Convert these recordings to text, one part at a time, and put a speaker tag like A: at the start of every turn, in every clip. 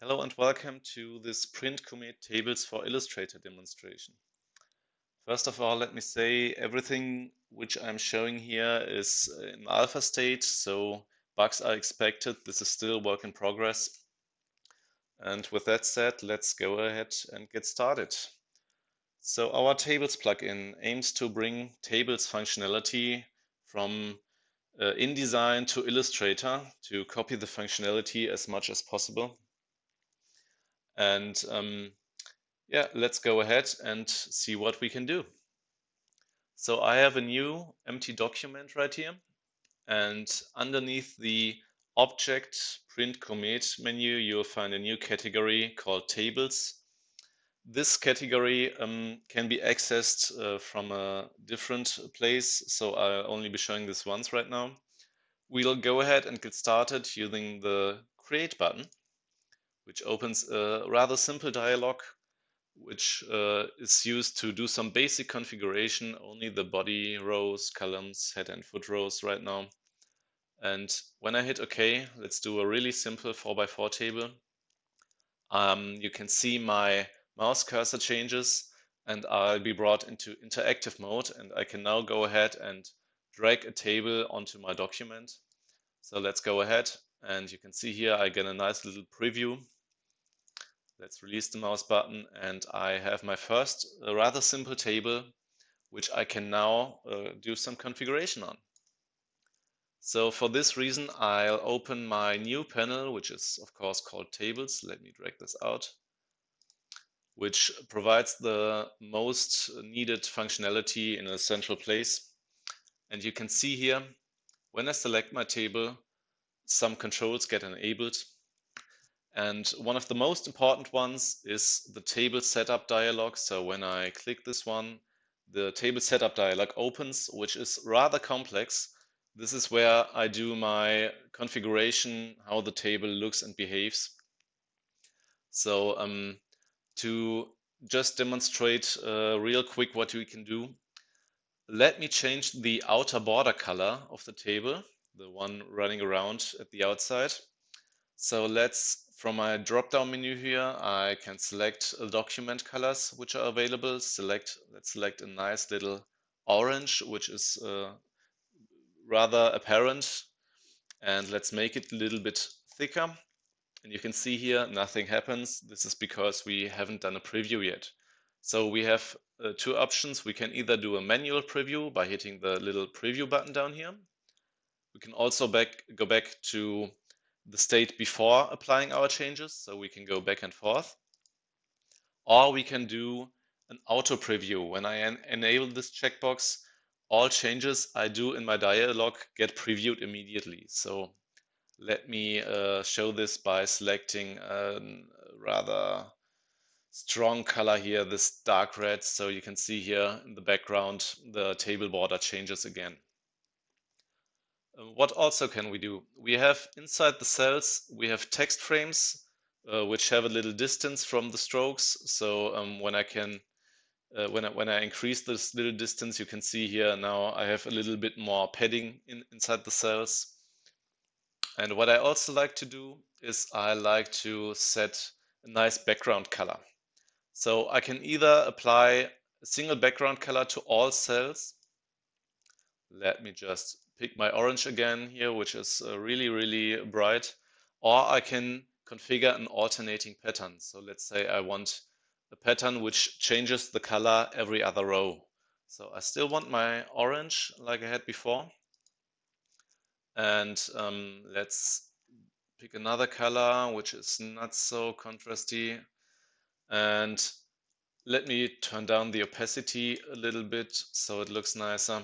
A: Hello and welcome to this Print Commit Tables for Illustrator demonstration. First of all, let me say everything which I'm showing here is in alpha state, so bugs are expected. This is still work in progress. And with that said, let's go ahead and get started. So our Tables plugin aims to bring Tables functionality from uh, InDesign to Illustrator to copy the functionality as much as possible. And um, yeah, let's go ahead and see what we can do. So I have a new empty document right here. And underneath the object print commit menu, you'll find a new category called tables. This category um, can be accessed uh, from a different place. So I'll only be showing this once right now. We'll go ahead and get started using the create button, which opens a rather simple dialog which uh, is used to do some basic configuration, only the body rows, columns, head and foot rows right now. And when I hit OK, let's do a really simple 4x4 table. Um, you can see my mouse cursor changes and I'll be brought into interactive mode and I can now go ahead and drag a table onto my document. So let's go ahead and you can see here I get a nice little preview Let's release the mouse button and I have my first uh, rather simple table which I can now uh, do some configuration on. So for this reason, I'll open my new panel, which is of course called tables. Let me drag this out, which provides the most needed functionality in a central place. And you can see here, when I select my table, some controls get enabled. And one of the most important ones is the table setup dialog. So when I click this one, the table setup dialog opens, which is rather complex. This is where I do my configuration, how the table looks and behaves. So um, to just demonstrate uh, real quick what we can do, let me change the outer border color of the table, the one running around at the outside. So let's from my drop-down menu here, I can select document colors which are available. Select, let's select a nice little orange, which is uh, rather apparent. And let's make it a little bit thicker. And you can see here, nothing happens. This is because we haven't done a preview yet. So we have uh, two options. We can either do a manual preview by hitting the little preview button down here. We can also back, go back to the state before applying our changes, so we can go back and forth. Or we can do an auto preview. When I en enable this checkbox, all changes I do in my dialog get previewed immediately. So let me uh, show this by selecting a rather strong color here, this dark red. So you can see here in the background, the table border changes again. Uh, what also can we do? We have inside the cells, we have text frames, uh, which have a little distance from the strokes. So um, when I can, uh, when, I, when I increase this little distance, you can see here now I have a little bit more padding in, inside the cells. And what I also like to do is I like to set a nice background color. So I can either apply a single background color to all cells. Let me just pick my orange again here, which is uh, really, really bright, or I can configure an alternating pattern. So let's say I want a pattern which changes the color every other row. So I still want my orange like I had before. And um, let's pick another color which is not so contrasty. And let me turn down the opacity a little bit so it looks nicer.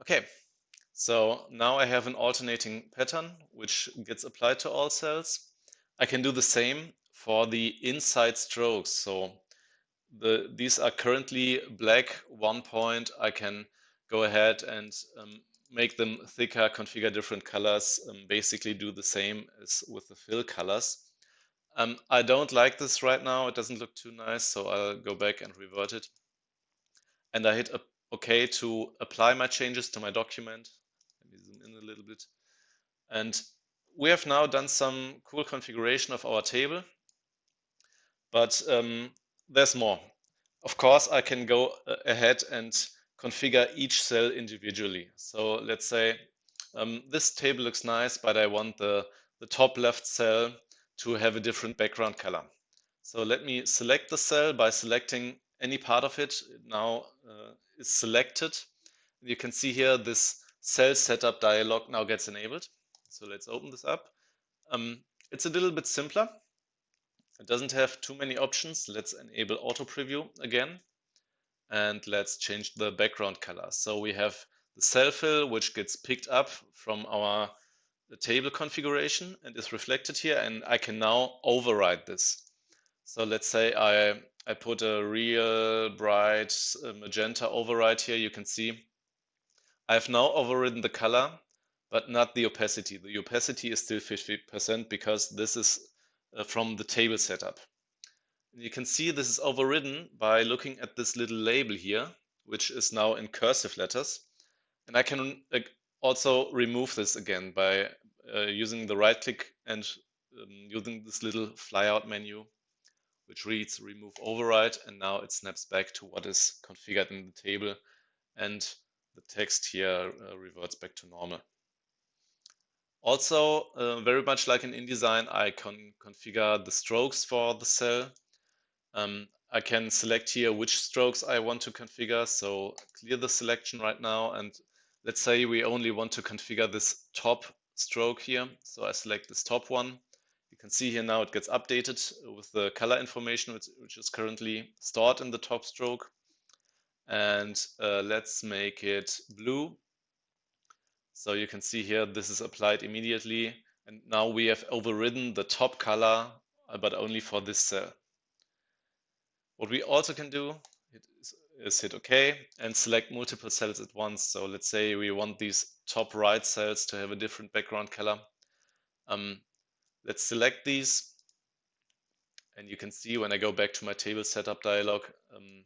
A: Okay, so now I have an alternating pattern which gets applied to all cells. I can do the same for the inside strokes. So the, these are currently black one point. I can go ahead and um, make them thicker, configure different colors, um, basically do the same as with the fill colors. Um, I don't like this right now. It doesn't look too nice, so I'll go back and revert it. And I hit OK to apply my changes to my document. Let me zoom in a little bit. And we have now done some cool configuration of our table, but um, there's more. Of course, I can go uh, ahead and configure each cell individually. So let's say um, this table looks nice, but I want the, the top left cell to have a different background color. So let me select the cell by selecting any part of it. it now uh, is selected. You can see here this cell setup dialog now gets enabled. So let's open this up. Um, it's a little bit simpler. It doesn't have too many options. Let's enable auto preview again. And let's change the background color. So we have the cell fill, which gets picked up from our table configuration and is reflected here. And I can now override this. So let's say I, I put a real bright uh, magenta override here. You can see I've now overridden the color, but not the opacity. The opacity is still 50% because this is uh, from the table setup. You can see this is overridden by looking at this little label here, which is now in cursive letters. And I can also remove this again by uh, using the right click and um, using this little flyout menu which reads remove override and now it snaps back to what is configured in the table and the text here uh, reverts back to normal. Also, uh, very much like in InDesign, I can configure the strokes for the cell. Um, I can select here which strokes I want to configure. So clear the selection right now. And let's say we only want to configure this top stroke here. So I select this top one. You can see here now it gets updated with the color information, which, which is currently stored in the top stroke. And uh, let's make it blue. So you can see here, this is applied immediately. And now we have overridden the top color, uh, but only for this cell. What we also can do is, hit OK and select multiple cells at once. So let's say we want these top right cells to have a different background color. Um, Let's select these. And you can see when I go back to my table setup dialog, um,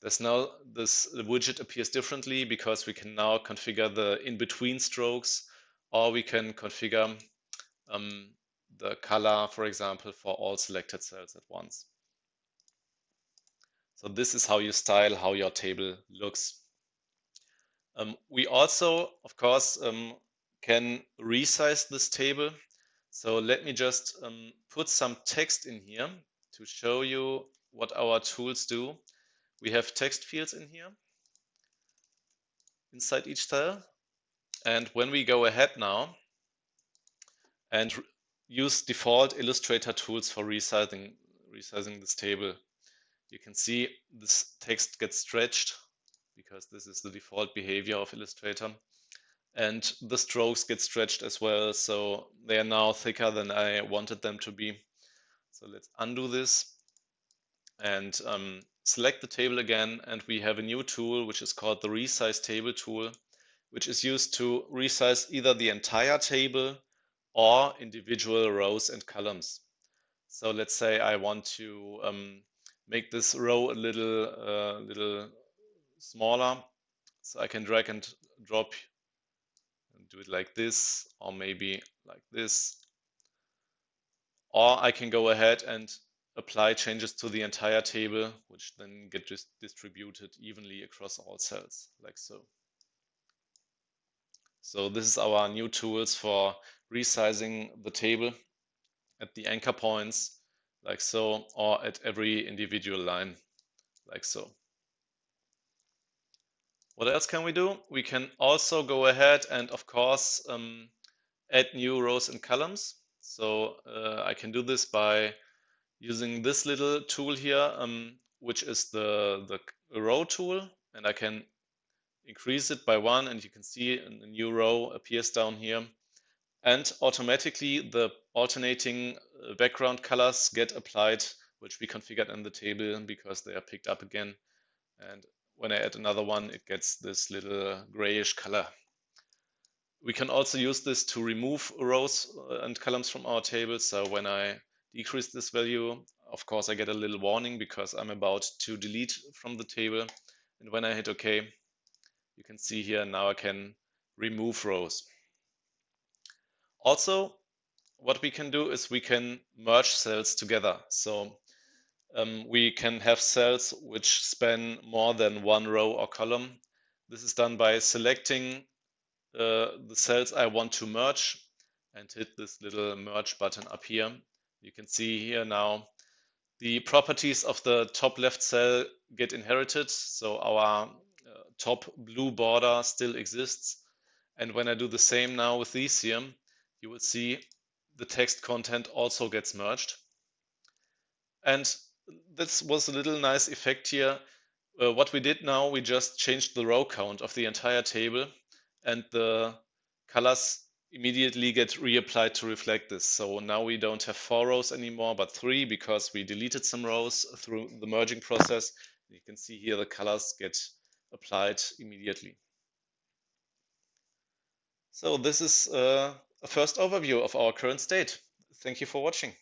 A: there's now this the widget appears differently because we can now configure the in-between strokes or we can configure um, the color, for example, for all selected cells at once. So this is how you style how your table looks. Um, we also, of course, um, can resize this table so let me just um, put some text in here to show you what our tools do. We have text fields in here inside each cell. And when we go ahead now and use default Illustrator tools for resizing, resizing this table, you can see this text gets stretched because this is the default behavior of Illustrator. And the strokes get stretched as well so they are now thicker than I wanted them to be. So let's undo this and um, select the table again. And we have a new tool which is called the resize table tool which is used to resize either the entire table or individual rows and columns. So let's say I want to um, make this row a little uh, little smaller so I can drag and drop and do it like this or maybe like this. Or I can go ahead and apply changes to the entire table, which then get just distributed evenly across all cells, like so. So this is our new tools for resizing the table at the anchor points, like so, or at every individual line, like so. What else can we do? We can also go ahead and, of course, um, add new rows and columns. So uh, I can do this by using this little tool here, um, which is the, the row tool. And I can increase it by one and you can see a new row appears down here. And automatically the alternating background colors get applied, which we configured in the table because they are picked up again. And when I add another one, it gets this little grayish color. We can also use this to remove rows uh, and columns from our table. So when I decrease this value, of course, I get a little warning because I'm about to delete from the table. And when I hit OK, you can see here now I can remove rows. Also, what we can do is we can merge cells together. So um, we can have cells which span more than one row or column. This is done by selecting uh, the cells I want to merge and hit this little merge button up here. You can see here now the properties of the top left cell get inherited. So our uh, top blue border still exists. And when I do the same now with these here, you will see the text content also gets merged. And this was a little nice effect here. Uh, what we did now, we just changed the row count of the entire table and the colors immediately get reapplied to reflect this. So now we don't have four rows anymore, but three because we deleted some rows through the merging process. You can see here the colors get applied immediately. So this is uh, a first overview of our current state. Thank you for watching.